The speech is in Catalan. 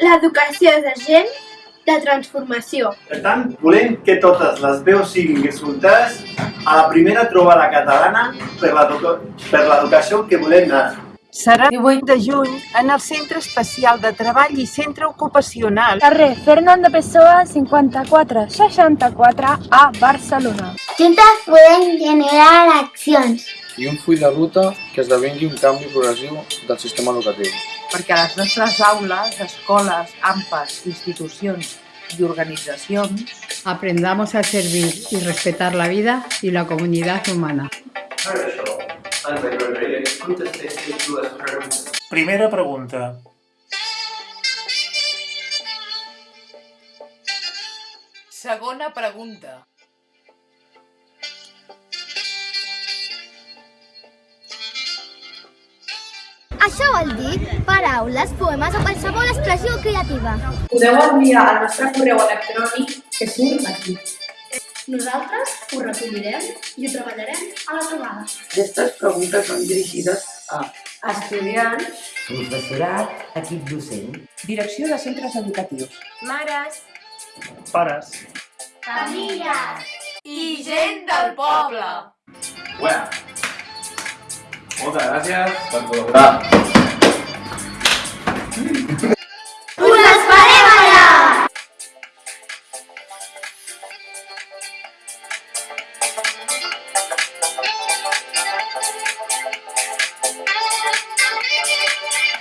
L'educació és agent de transformació. Per tant, volem que totes les veus siguin escoltades a la primera trobada catalana per l'educa- per l'educació que volem dar. Serà el 18 de juny en el Centre Especial de Treball i Centre Ocupacional Carrer Fernando Pessoa 54 64 a Barcelona. Juntes podem generar accions. i un full de ruta que esdevingui un canvi progressiu del sistema educatiu. Perquè a les nostres aules, escoles, AMPAs, institucions i organitzacions Aprendamos a servir y respetar la vida y la comunidad humana. Primera pregunta. Segona pregunta. Això vol dir paraules, poemes o qualsevol expressió creativa. Podeu enviar al nostre correu electrònic que surt aquí. Nosaltres ho recollirem i ho treballarem a la trobada. Aquestes preguntes són dirigides a estudiants, professorat, equip docent, direcció de centres educatius, Mares, Pares. Famílies. I gent del poble. Muchas gracias por colaborar. Thank.